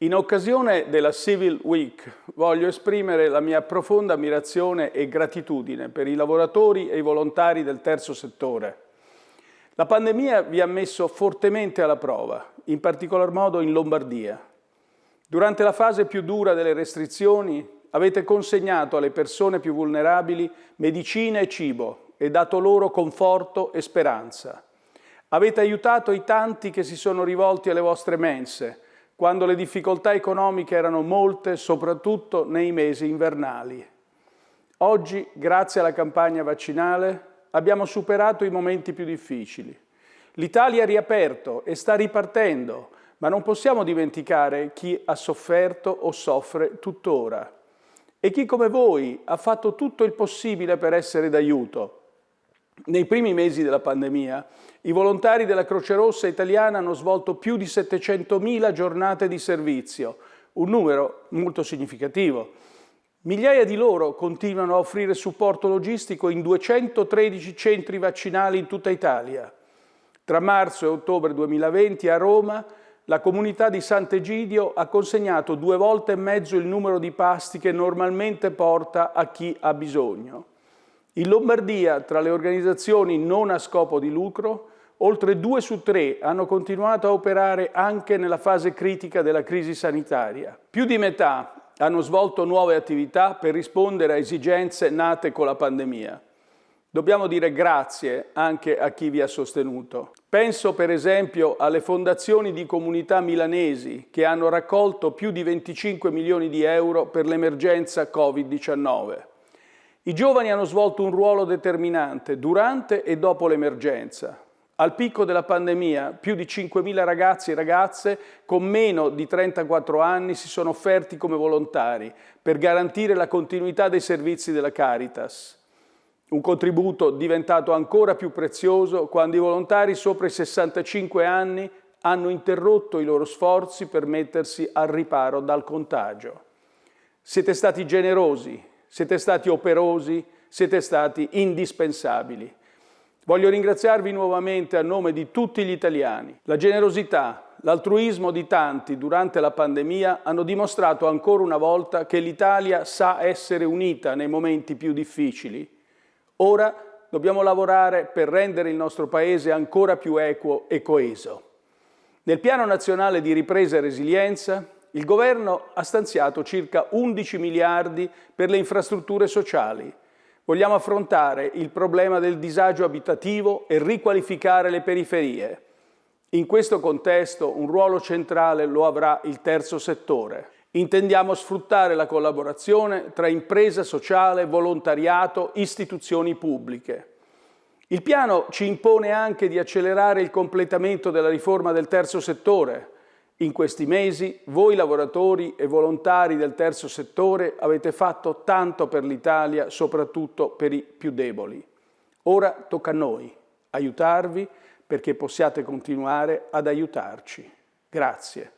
In occasione della Civil Week voglio esprimere la mia profonda ammirazione e gratitudine per i lavoratori e i volontari del terzo settore. La pandemia vi ha messo fortemente alla prova, in particolar modo in Lombardia. Durante la fase più dura delle restrizioni avete consegnato alle persone più vulnerabili medicina e cibo e dato loro conforto e speranza. Avete aiutato i tanti che si sono rivolti alle vostre mense, quando le difficoltà economiche erano molte, soprattutto nei mesi invernali. Oggi, grazie alla campagna vaccinale, abbiamo superato i momenti più difficili. L'Italia ha riaperto e sta ripartendo, ma non possiamo dimenticare chi ha sofferto o soffre tuttora. E chi come voi ha fatto tutto il possibile per essere d'aiuto, nei primi mesi della pandemia, i volontari della Croce Rossa italiana hanno svolto più di 700.000 giornate di servizio, un numero molto significativo. Migliaia di loro continuano a offrire supporto logistico in 213 centri vaccinali in tutta Italia. Tra marzo e ottobre 2020 a Roma la comunità di Sant'Egidio ha consegnato due volte e mezzo il numero di pasti che normalmente porta a chi ha bisogno. In Lombardia, tra le organizzazioni non a scopo di lucro, oltre due su tre hanno continuato a operare anche nella fase critica della crisi sanitaria. Più di metà hanno svolto nuove attività per rispondere a esigenze nate con la pandemia. Dobbiamo dire grazie anche a chi vi ha sostenuto. Penso per esempio alle fondazioni di comunità milanesi che hanno raccolto più di 25 milioni di euro per l'emergenza Covid-19. I giovani hanno svolto un ruolo determinante durante e dopo l'emergenza. Al picco della pandemia più di 5.000 ragazzi e ragazze con meno di 34 anni si sono offerti come volontari per garantire la continuità dei servizi della Caritas. Un contributo diventato ancora più prezioso quando i volontari sopra i 65 anni hanno interrotto i loro sforzi per mettersi al riparo dal contagio. Siete stati generosi, siete stati operosi, siete stati indispensabili. Voglio ringraziarvi nuovamente a nome di tutti gli italiani. La generosità, l'altruismo di tanti durante la pandemia hanno dimostrato ancora una volta che l'Italia sa essere unita nei momenti più difficili. Ora dobbiamo lavorare per rendere il nostro Paese ancora più equo e coeso. Nel Piano Nazionale di Ripresa e Resilienza il Governo ha stanziato circa 11 miliardi per le infrastrutture sociali. Vogliamo affrontare il problema del disagio abitativo e riqualificare le periferie. In questo contesto un ruolo centrale lo avrà il terzo settore. Intendiamo sfruttare la collaborazione tra impresa sociale, volontariato, istituzioni pubbliche. Il piano ci impone anche di accelerare il completamento della riforma del terzo settore, in questi mesi voi lavoratori e volontari del terzo settore avete fatto tanto per l'Italia, soprattutto per i più deboli. Ora tocca a noi aiutarvi perché possiate continuare ad aiutarci. Grazie.